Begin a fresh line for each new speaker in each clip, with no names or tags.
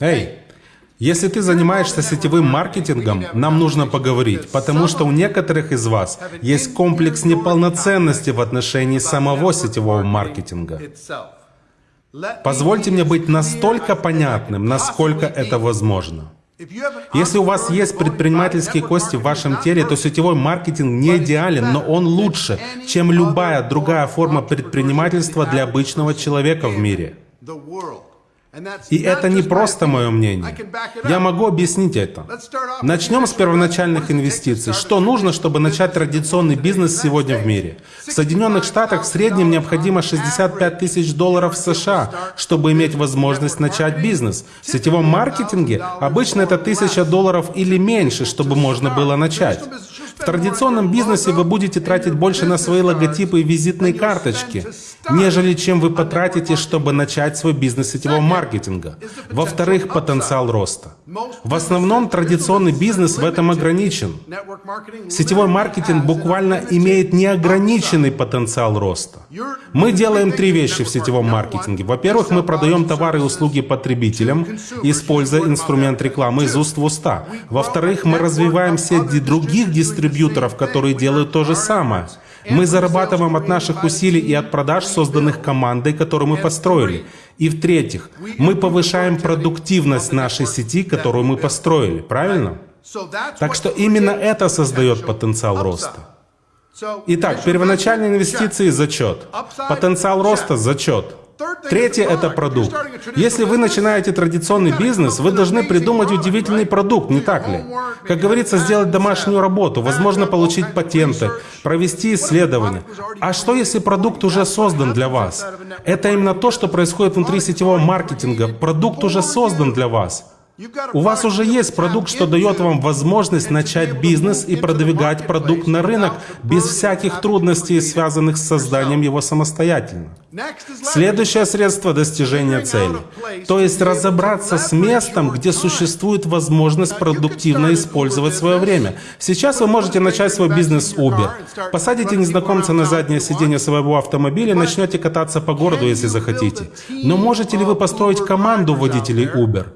Эй, если ты занимаешься сетевым маркетингом, нам нужно поговорить, потому что у некоторых из вас есть комплекс неполноценности в отношении самого сетевого маркетинга. Позвольте мне быть настолько понятным, насколько это возможно. Если у вас есть предпринимательские кости в вашем теле, то сетевой маркетинг не идеален, но он лучше, чем любая другая форма предпринимательства для обычного человека в мире. И это не просто мое мнение. Я могу объяснить это. Начнем с первоначальных инвестиций. Что нужно, чтобы начать традиционный бизнес сегодня в мире? В Соединенных Штатах в среднем необходимо 65 тысяч долларов США, чтобы иметь возможность начать бизнес. В сетевом маркетинге обычно это 1000 долларов или меньше, чтобы можно было начать. В традиционном бизнесе вы будете тратить больше на свои логотипы и визитные карточки, нежели чем вы потратите, чтобы начать свой бизнес сетевого маркетинга. Во-вторых, потенциал роста. В основном традиционный бизнес в этом ограничен. Сетевой маркетинг буквально имеет неограниченный потенциал роста. Мы делаем три вещи в сетевом маркетинге. Во-первых, мы продаем товары и услуги потребителям, используя инструмент рекламы из уст в уста. Во-вторых, мы развиваем сети других дистрибьюторов, дистрибьюторов, которые делают то же самое. Мы зарабатываем от наших усилий и от продаж, созданных командой, которую мы построили. И в-третьих, мы повышаем продуктивность нашей сети, которую мы построили. Правильно? Так что именно это создает потенциал роста. Итак, первоначальные инвестиции – зачет. Потенциал роста – зачет. Третье – это продукт. Если вы начинаете традиционный бизнес, вы должны придумать удивительный продукт, не так ли? Как говорится, сделать домашнюю работу, возможно, получить патенты, провести исследования. А что, если продукт уже создан для вас? Это именно то, что происходит внутри сетевого маркетинга. Продукт уже создан для вас. У вас уже есть продукт, что дает вам возможность начать бизнес и продвигать продукт на рынок без всяких трудностей, связанных с созданием его самостоятельно. Следующее средство достижения цели, то есть разобраться с местом, где существует возможность продуктивно использовать свое время. Сейчас вы можете начать свой бизнес Uber. Посадите незнакомца на заднее сиденье своего автомобиля и начнете кататься по городу, если захотите. Но можете ли вы построить команду водителей Uber?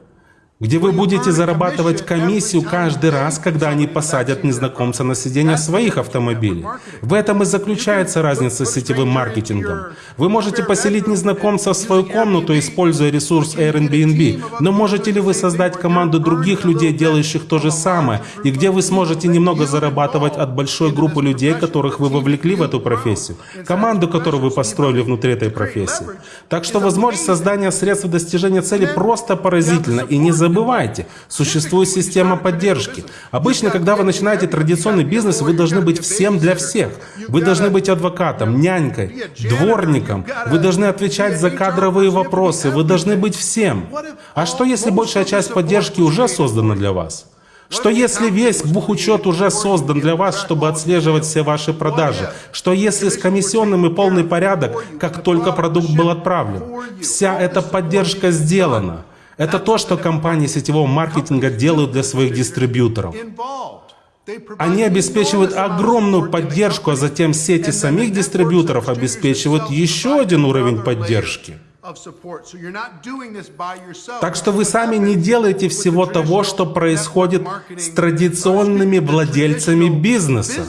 Где вы будете зарабатывать комиссию каждый раз, когда они посадят незнакомца на сиденье своих автомобилей. В этом и заключается разница с сетевым маркетингом. Вы можете поселить незнакомца в свою комнату, используя ресурс Airbnb, но можете ли вы создать команду других людей, делающих то же самое, и где вы сможете немного зарабатывать от большой группы людей, которых вы вовлекли в эту профессию, команду, которую вы построили внутри этой профессии. Так что возможность создания средств достижения цели просто поразительна и не забывайте, существует система поддержки. Обычно, когда вы начинаете традиционный бизнес, вы должны быть всем для всех. Вы должны быть адвокатом, нянькой, дворником. Вы должны отвечать за кадровые вопросы. Вы должны быть всем. А что, если большая часть поддержки уже создана для вас? Что если весь бухучет уже создан для вас, чтобы отслеживать все ваши продажи? Что если с комиссионным и полный порядок, как только продукт был отправлен? Вся эта поддержка сделана. Это то, что компании сетевого маркетинга делают для своих дистрибьюторов. Они обеспечивают огромную поддержку, а затем сети самих дистрибьюторов обеспечивают еще один уровень поддержки. Так что вы сами не делаете всего того, что происходит с традиционными владельцами бизнеса.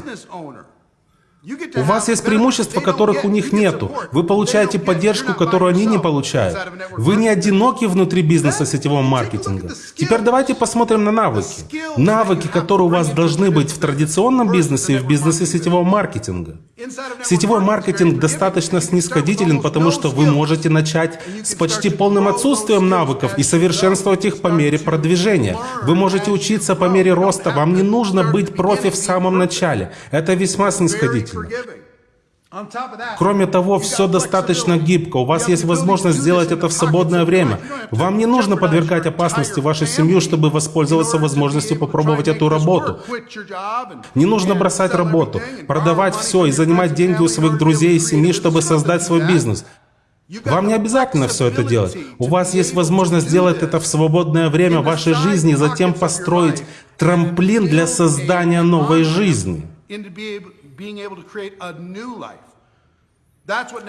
У вас есть преимущества, которых у них нету. Вы получаете поддержку, которую они не получают. Вы не одиноки внутри бизнеса сетевого маркетинга. Теперь давайте посмотрим на навыки. Навыки, которые у вас должны быть в традиционном бизнесе и в бизнесе сетевого маркетинга. Сетевой маркетинг достаточно снисходителен, потому что вы можете начать с почти полным отсутствием навыков и совершенствовать их по мере продвижения. Вы можете учиться по мере роста. Вам не нужно быть профи в самом начале. Это весьма снисходительно. Кроме того, все достаточно гибко. У вас есть возможность сделать это в свободное время. Вам не нужно подвергать опасности вашу семью, чтобы воспользоваться возможностью попробовать эту работу. Не нужно бросать работу, продавать все и занимать деньги у своих друзей и семьи, чтобы создать свой бизнес. Вам не обязательно все это делать. У вас есть возможность сделать это в свободное время вашей жизни и затем построить трамплин для создания новой жизни.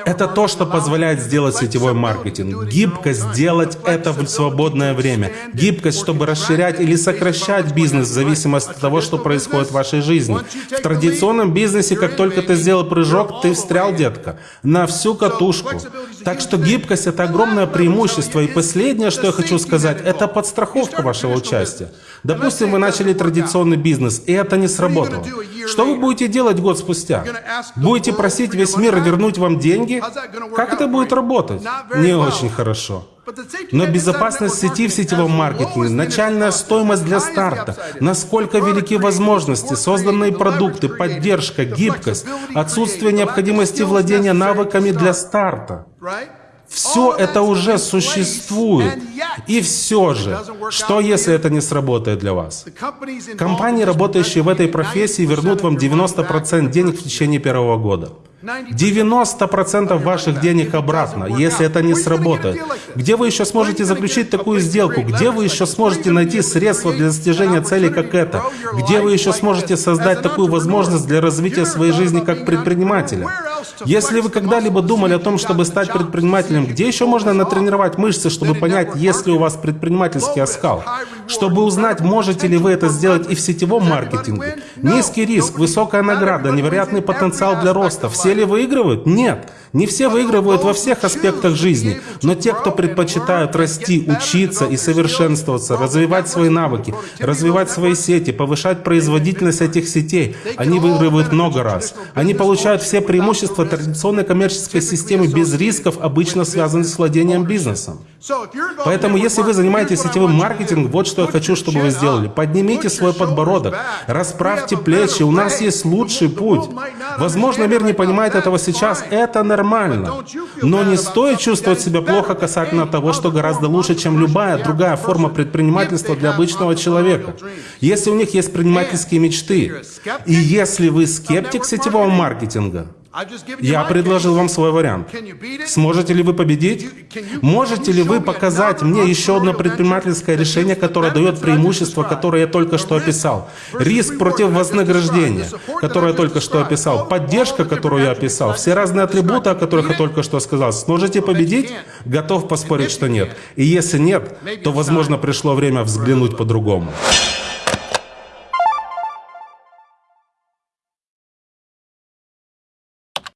Это то, что позволяет сделать сетевой маркетинг. Гибкость сделать это в свободное время. Гибкость, чтобы расширять или сокращать бизнес в зависимости от того, что происходит в вашей жизни. В традиционном бизнесе, как только ты сделал прыжок, ты встрял, детка, на всю катушку. Так что гибкость — это огромное преимущество. И последнее, что я хочу сказать, это подстраховка вашего участия. Допустим, вы начали традиционный бизнес, и это не сработало. Что вы будете делать год спустя? Будете просить весь мир вернуть вам деньги? Как это будет работать? Не очень хорошо. Но безопасность сети в сетевом маркетинге, начальная стоимость для старта, насколько велики возможности, созданные продукты, поддержка, гибкость, отсутствие необходимости владения навыками для старта. Все это уже существует. И все же, что если это не сработает для вас? Компании, работающие в этой профессии, вернут вам 90% денег в течение первого года. 90% ваших денег обратно, если это не сработает. Где вы еще сможете заключить такую сделку? Где вы еще сможете найти средства для достижения цели, как это? Где вы еще сможете создать такую возможность для развития своей жизни как предпринимателя? Если вы когда-либо думали о том, чтобы стать предпринимателем, где еще можно натренировать мышцы, чтобы понять, есть ли у вас предпринимательский оскал? Чтобы узнать, можете ли вы это сделать и в сетевом маркетинге? Низкий риск, высокая награда, невероятный потенциал для роста. Все ли выигрывают? Нет. Не все выигрывают во всех аспектах жизни, но те, кто предпочитают расти, учиться и совершенствоваться, развивать свои навыки, развивать свои сети, повышать производительность этих сетей, они выигрывают много раз. Они получают все преимущества традиционной коммерческой системы без рисков, обычно связанных с владением бизнесом. Поэтому, если вы занимаетесь сетевым маркетингом, вот что я хочу, чтобы вы сделали. Поднимите свой подбородок, расправьте плечи, у нас есть лучший путь. Возможно, мир не понимает этого сейчас, это нормально. Но не стоит чувствовать себя плохо касательно того, что гораздо лучше, чем любая другая форма предпринимательства для обычного человека. Если у них есть предпринимательские мечты, и если вы скептик сетевого маркетинга, я предложил вам свой вариант. Сможете ли вы победить? Можете ли вы показать мне еще одно предпринимательское решение, которое дает преимущество, которое я только что описал? Риск против вознаграждения, которое я только что описал, поддержка, которую я описал, все разные атрибуты, о которых я только что сказал. Сможете победить? Готов поспорить, что нет. И если нет, то, возможно, пришло время взглянуть по-другому.